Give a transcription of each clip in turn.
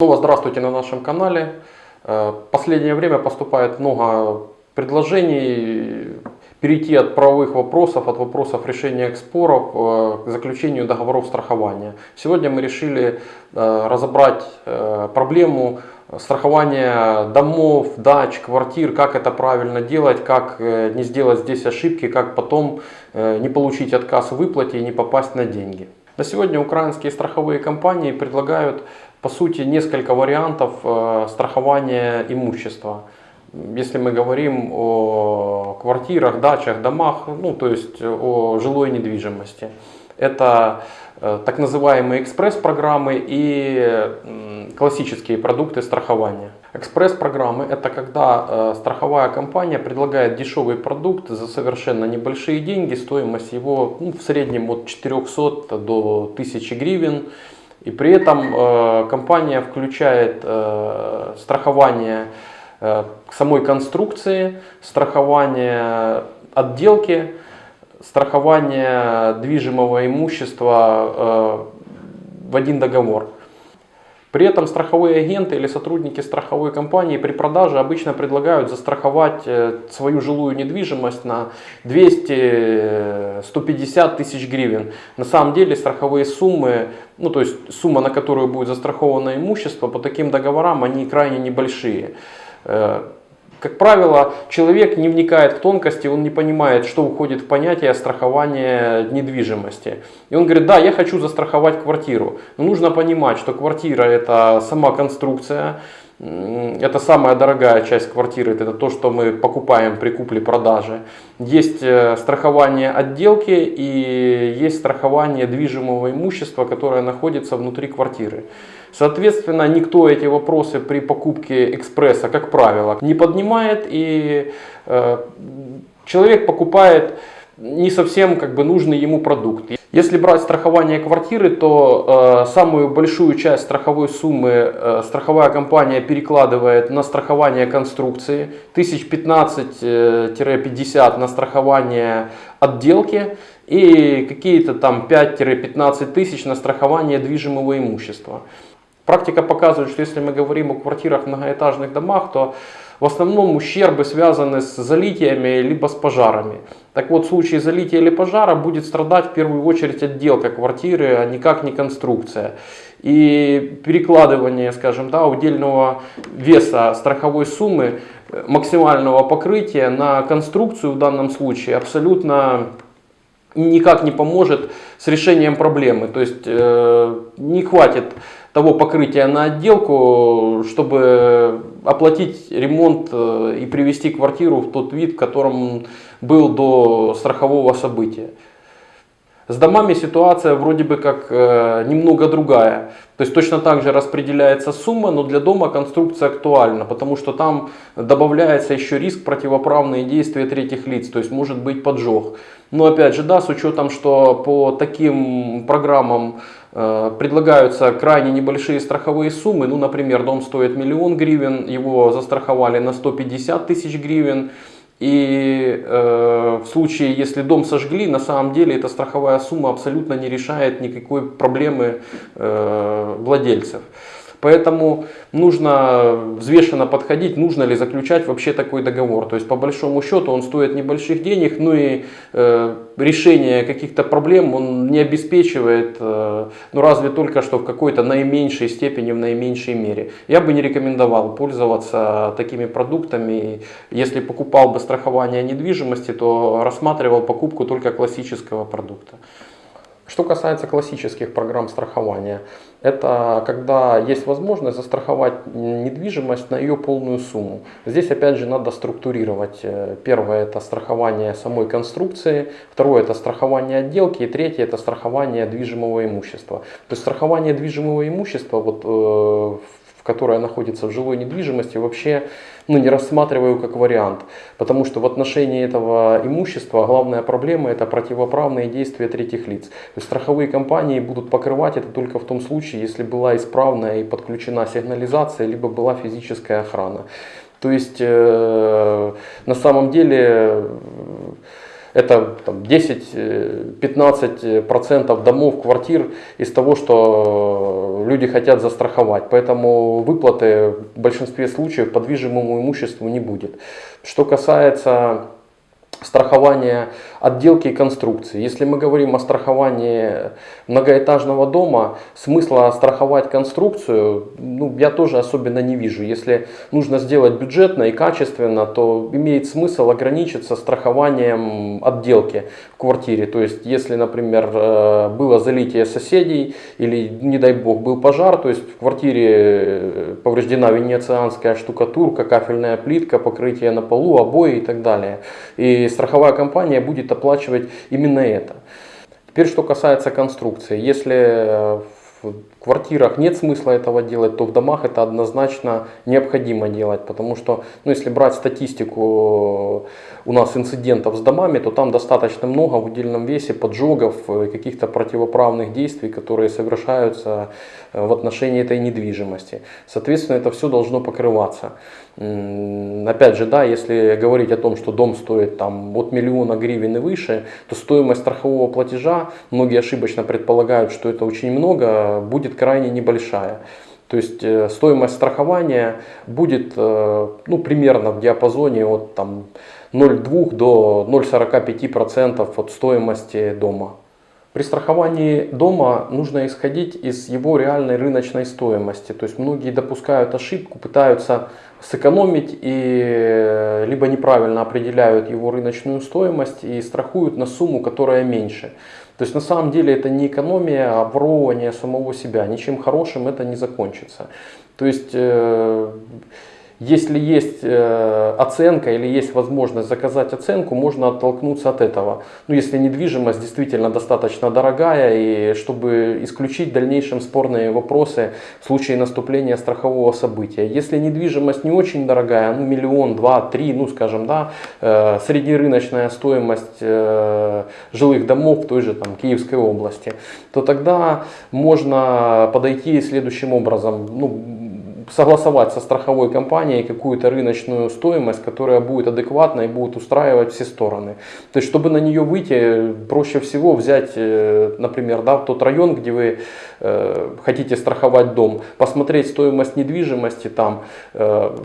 Снова здравствуйте на нашем канале. Э, последнее время поступает много предложений перейти от правовых вопросов, от вопросов решения споров э, к заключению договоров страхования. Сегодня мы решили э, разобрать проблему страхования домов, дач, квартир, как это правильно делать, как не сделать здесь ошибки, как потом не получить отказ в выплате и не попасть на деньги. На сегодня украинские страховые компании предлагают по сути несколько вариантов э, страхования имущества. Если мы говорим о квартирах, дачах, домах, ну то есть о жилой недвижимости. Это э, так называемые экспресс-программы и классические продукты страхования. Экспресс-программы это когда э, страховая компания предлагает дешевый продукт за совершенно небольшие деньги, стоимость его ну, в среднем от 400 до 1000 гривен. И при этом э, компания включает э, страхование э, самой конструкции, страхование отделки, страхование движимого имущества э, в один договор. При этом страховые агенты или сотрудники страховой компании при продаже обычно предлагают застраховать э, свою жилую недвижимость на 200-150 тысяч гривен. На самом деле страховые суммы, ну то есть сумма, на которую будет застраховано имущество, по таким договорам они крайне небольшие. Как правило, человек не вникает в тонкости, он не понимает, что уходит в понятие страхования недвижимости. И он говорит, да, я хочу застраховать квартиру. Но нужно понимать, что квартира это сама конструкция, это самая дорогая часть квартиры, это то, что мы покупаем при купле-продаже. Есть э, страхование отделки и есть страхование движимого имущества, которое находится внутри квартиры. Соответственно, никто эти вопросы при покупке экспресса, как правило, не поднимает и э, человек покупает не совсем как бы нужный ему продукт. Если брать страхование квартиры, то э, самую большую часть страховой суммы э, страховая компания перекладывает на страхование конструкции, 1015-50 э, на страхование отделки и какие-то там 5-15 тысяч на страхование движимого имущества. Практика показывает, что если мы говорим о квартирах в многоэтажных домах, то в основном ущербы связаны с залитиями либо с пожарами. Так вот, в случае залития или пожара будет страдать в первую очередь отделка квартиры, а никак не конструкция. И перекладывание, скажем, да, удельного веса страховой суммы э, максимального покрытия на конструкцию в данном случае абсолютно никак не поможет с решением проблемы. То есть э, не хватит того покрытия на отделку, чтобы оплатить ремонт э, и привести квартиру в тот вид, в котором был до страхового события. С домами ситуация вроде бы как э, немного другая. То есть точно так же распределяется сумма, но для дома конструкция актуальна, потому что там добавляется еще риск противоправные действия третьих лиц, то есть может быть поджог. Но опять же, да, с учетом, что по таким программам предлагаются крайне небольшие страховые суммы, ну, например, дом стоит миллион гривен, его застраховали на 150 тысяч гривен, и э, в случае, если дом сожгли, на самом деле эта страховая сумма абсолютно не решает никакой проблемы э, владельцев. Поэтому нужно взвешенно подходить, нужно ли заключать вообще такой договор. То есть по большому счету он стоит небольших денег, ну и э, решение каких-то проблем он не обеспечивает, э, ну разве только что в какой-то наименьшей степени, в наименьшей мере. Я бы не рекомендовал пользоваться такими продуктами. Если покупал бы страхование недвижимости, то рассматривал покупку только классического продукта. Что касается классических программ страхования, это когда есть возможность застраховать недвижимость на ее полную сумму. Здесь опять же надо структурировать. Э, первое это страхование самой конструкции, второе это страхование отделки и третье это страхование движимого имущества. То есть страхование движимого имущества вот, э, которая находится в жилой недвижимости, вообще ну, не рассматриваю как вариант. Потому что в отношении этого имущества главная проблема это противоправные действия третьих лиц. То есть страховые компании будут покрывать это только в том случае, если была исправная и подключена сигнализация, либо была физическая охрана. То есть э, на самом деле это 10-15% домов, квартир из того, что э, люди хотят застраховать, поэтому выплаты в большинстве случаев по движимому имуществу не будет. Что касается страхование отделки и конструкции. Если мы говорим о страховании многоэтажного дома, смысла страховать конструкцию ну, я тоже особенно не вижу. Если нужно сделать бюджетно и качественно, то имеет смысл ограничиться страхованием отделки в квартире. То есть, если, например, э, было залитие соседей или, не дай бог, был пожар, то есть в квартире э, повреждена венецианская штукатурка, кафельная плитка, покрытие на полу, обои и так далее. И страховая компания будет оплачивать именно это. Теперь, что касается конструкции. Если э, квартирах нет смысла этого делать, то в домах это однозначно необходимо делать, потому что, ну, если брать статистику у нас инцидентов с домами, то там достаточно много в удельном весе поджогов, э, каких-то противоправных действий, которые совершаются э, в отношении этой недвижимости. Соответственно, это все должно покрываться. Опять же, да, если говорить о том, что дом стоит там от миллиона гривен и выше, то стоимость страхового платежа, многие ошибочно предполагают, что это очень много, будет крайне небольшая. То есть э, стоимость страхования будет э, ну, примерно в диапазоне от там, 0,2 до 0,45% от стоимости дома. При страховании дома нужно исходить из его реальной рыночной стоимости. То есть многие допускают ошибку, пытаются сэкономить и э, либо неправильно определяют его рыночную стоимость и страхуют на сумму, которая меньше. То есть на самом деле это не экономия, а ворование самого себя. Ничем хорошим это не закончится. То есть э, если есть э, оценка или есть возможность заказать оценку, можно оттолкнуться от этого. Ну, если недвижимость действительно достаточно дорогая, и чтобы исключить в дальнейшем спорные вопросы в случае наступления страхового события. Если недвижимость не очень дорогая, ну, миллион, два, три, ну, скажем, да, э, среднерыночная стоимость э, жилых домов в той же там, Киевской области, то тогда можно подойти следующим образом. Ну, согласовать со страховой компанией какую-то рыночную стоимость, которая будет адекватна и будет устраивать все стороны. То есть, чтобы на нее выйти, проще всего взять, э, например, да, тот район, где вы э, хотите страховать дом, посмотреть стоимость недвижимости там, э,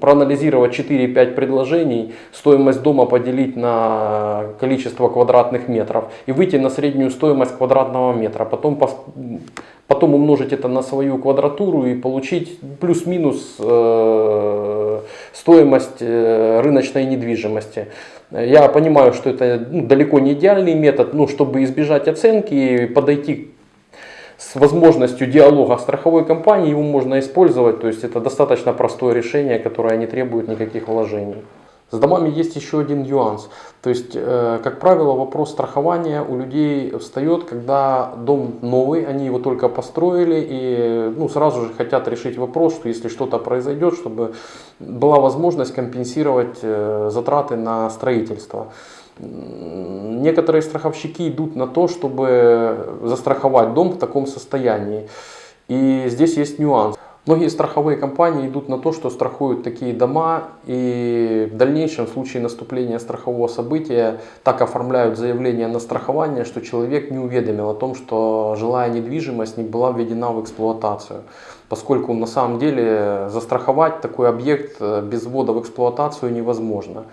проанализировать 4-5 предложений, стоимость дома поделить на количество квадратных метров и выйти на среднюю стоимость квадратного метра. Потом потом умножить это на свою квадратуру и получить плюс-минус э, стоимость рыночной недвижимости. Я понимаю, что это ну, далеко не идеальный метод, но чтобы избежать оценки и подойти с возможностью диалога страховой компанией, его можно использовать. То есть это достаточно простое решение, которое не требует никаких вложений. С домами есть еще один нюанс. То есть, э, как правило, вопрос страхования у людей встает, когда дом новый, они его только построили и ну, сразу же хотят решить вопрос, что если что-то произойдет, чтобы была возможность компенсировать э, затраты на строительство. Некоторые страховщики идут на то, чтобы застраховать дом в таком состоянии. И здесь есть нюанс. Многие страховые компании идут на то, что страхуют такие дома и в дальнейшем в случае наступления страхового события так оформляют заявление на страхование, что человек не уведомил о том, что жилая недвижимость не была введена в эксплуатацию. Поскольку на самом деле застраховать такой объект без ввода в эксплуатацию невозможно.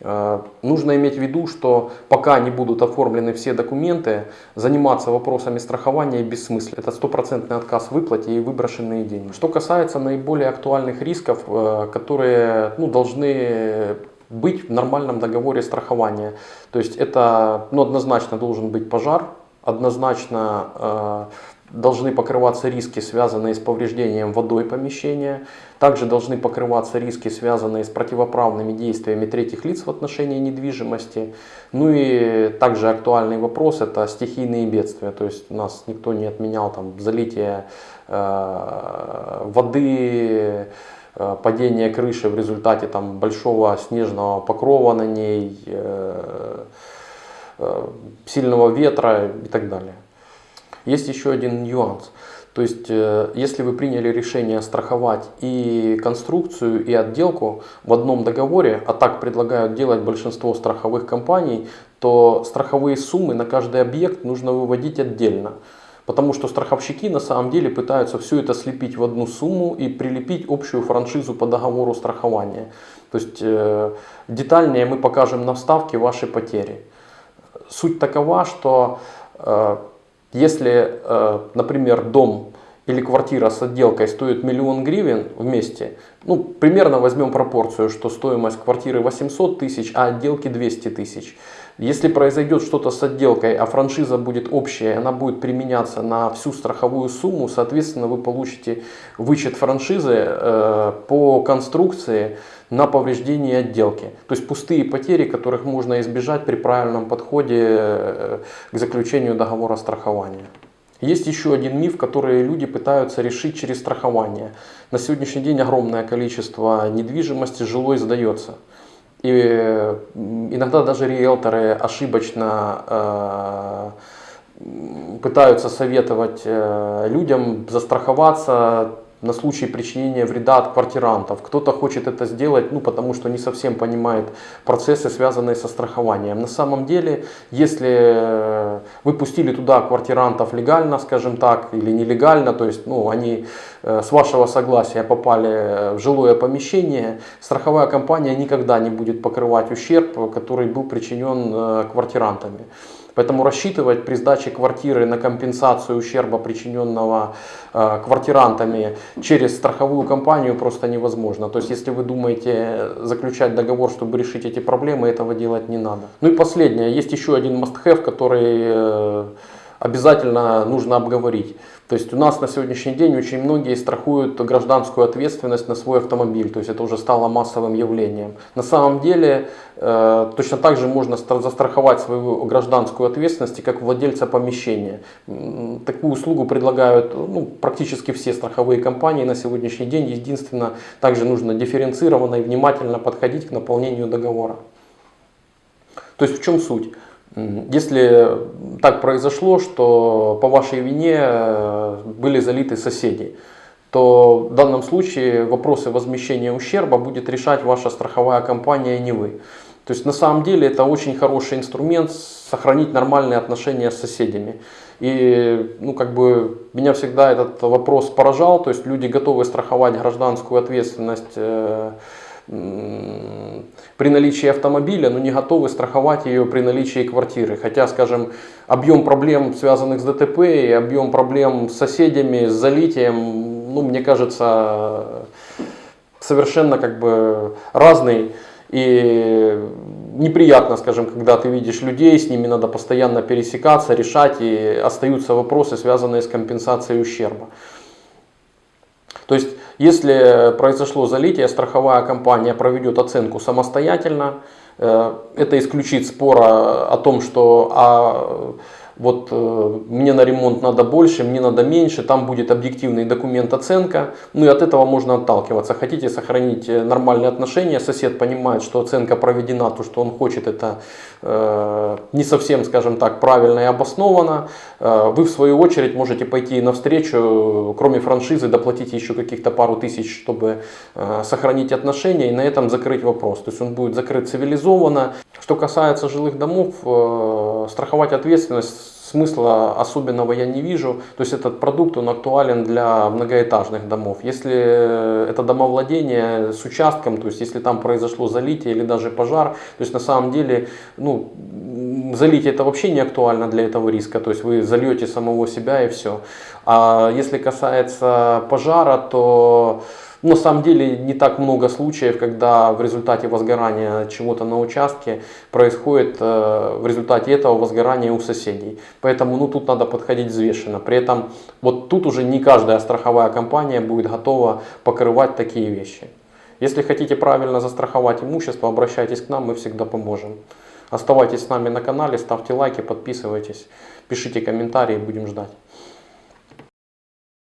Э, нужно иметь в виду, что пока не будут оформлены все документы, заниматься вопросами страхования бессмысленно. Это стопроцентный отказ в выплате и выброшенные деньги. Что касается наиболее актуальных рисков, э, которые ну, должны быть в нормальном договоре страхования. То есть это ну, однозначно должен быть пожар, однозначно э, должны покрываться риски, связанные с повреждением водой помещения. Также должны покрываться риски, связанные с противоправными действиями третьих лиц в отношении недвижимости. Ну и также актуальный вопрос это стихийные бедствия. То есть нас никто не отменял там залитие э, воды, э, падение крыши в результате там, большого снежного покрова на ней, э, э, сильного ветра и так далее. Есть еще один нюанс. То есть, э, если вы приняли решение страховать и конструкцию, и отделку в одном договоре, а так предлагают делать большинство страховых компаний, то страховые суммы на каждый объект нужно выводить отдельно. Потому что страховщики на самом деле пытаются все это слепить в одну сумму и прилепить общую франшизу по договору страхования. То есть э, детальнее мы покажем на вставке ваши потери. Суть такова, что э, если, э, например, дом или квартира с отделкой стоит миллион гривен вместе, ну, примерно возьмем пропорцию, что стоимость квартиры 800 тысяч, а отделки 200 тысяч. Если произойдет что-то с отделкой, а франшиза будет общая, она будет применяться на всю страховую сумму, соответственно, вы получите вычет франшизы э, по конструкции на повреждение отделки. То есть пустые потери, которых можно избежать при правильном подходе э, к заключению договора страхования. Есть еще один миф, который люди пытаются решить через страхование. На сегодняшний день огромное количество недвижимости жилой сдается. И иногда даже риэлторы ошибочно э, пытаются советовать э, людям застраховаться на случай причинения вреда от квартирантов. Кто-то хочет это сделать, ну, потому что не совсем понимает процессы, связанные со страхованием. На самом деле, если вы пустили туда квартирантов легально, скажем так, или нелегально, то есть ну, они э, с вашего согласия попали в жилое помещение, страховая компания никогда не будет покрывать ущерб, который был причинен э, квартирантами. Поэтому рассчитывать при сдаче квартиры на компенсацию ущерба, причиненного э, квартирантами через страховую компанию просто невозможно. То есть если вы думаете заключать договор, чтобы решить эти проблемы, этого делать не надо. Ну и последнее, есть еще один must-have, который э, обязательно нужно обговорить. То есть у нас на сегодняшний день очень многие страхуют гражданскую ответственность на свой автомобиль, то есть это уже стало массовым явлением. На самом деле э, точно так же можно застраховать свою гражданскую ответственность как владельца помещения. Такую услугу предлагают ну, практически все страховые компании на сегодняшний день. Единственное, также нужно дифференцированно и внимательно подходить к наполнению договора. То есть в чем суть? Если так произошло, что по вашей вине э, были залиты соседи, то в данном случае вопросы возмещения ущерба будет решать ваша страховая компания, а не вы. То есть на самом деле это очень хороший инструмент сохранить нормальные отношения с соседями. И ну, как бы, меня всегда этот вопрос поражал, то есть люди готовы страховать гражданскую ответственность э, при наличии автомобиля, но не готовы страховать ее при наличии квартиры. Хотя, скажем, объем проблем, связанных с ДТП, и объем проблем с соседями, с залитием, ну, мне кажется, совершенно как бы разный. И неприятно, скажем, когда ты видишь людей, с ними надо постоянно пересекаться, решать, и остаются вопросы, связанные с компенсацией ущерба. То есть если произошло залитие, страховая компания проведет оценку самостоятельно. Э, это исключит спора о том, что а, вот э, мне на ремонт надо больше, мне надо меньше, там будет объективный документ оценка, ну и от этого можно отталкиваться. Хотите сохранить э, нормальные отношения, сосед понимает, что оценка проведена, то, что он хочет, это э, не совсем, скажем так, правильно и обосновано. Э, вы в свою очередь можете пойти навстречу, кроме франшизы, доплатить еще каких-то пару тысяч, чтобы э, сохранить отношения и на этом закрыть вопрос. То есть он будет закрыт цивилизованно. Что касается жилых домов, э, страховать ответственность смысла особенного я не вижу. То есть этот продукт он актуален для многоэтажных домов. Если это домовладение с участком, то есть если там произошло залитие или даже пожар, то есть на самом деле ну, залитие это вообще не актуально для этого риска. То есть вы зальете самого себя и все. А если касается пожара, то на самом деле не так много случаев, когда в результате возгорания чего-то на участке происходит э, в результате этого возгорания у соседей. Поэтому ну, тут надо подходить взвешенно. При этом вот тут уже не каждая страховая компания будет готова покрывать такие вещи. Если хотите правильно застраховать имущество, обращайтесь к нам, мы всегда поможем. Оставайтесь с нами на канале, ставьте лайки, подписывайтесь, пишите комментарии, будем ждать.